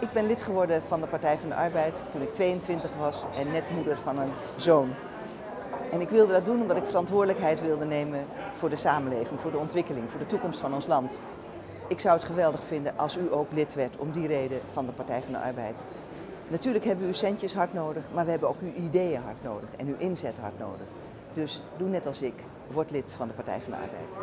Ik ben lid geworden van de Partij van de Arbeid toen ik 22 was en net moeder van een zoon. En ik wilde dat doen omdat ik verantwoordelijkheid wilde nemen voor de samenleving, voor de ontwikkeling, voor de toekomst van ons land. Ik zou het geweldig vinden als u ook lid werd om die reden van de Partij van de Arbeid. Natuurlijk hebben we uw centjes hard nodig, maar we hebben ook uw ideeën hard nodig en uw inzet hard nodig. Dus doe net als ik, word lid van de Partij van de Arbeid.